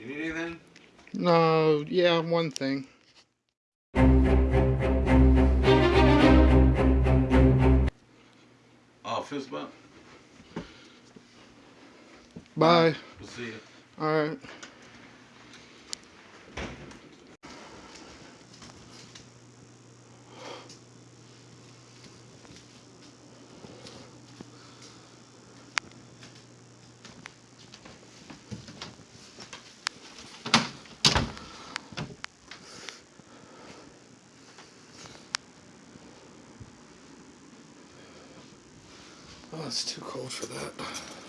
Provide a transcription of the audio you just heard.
You need anything? No, yeah, one thing. Oh, fist bump? Bye. We'll see you. Alright. Oh, it's too cold for that.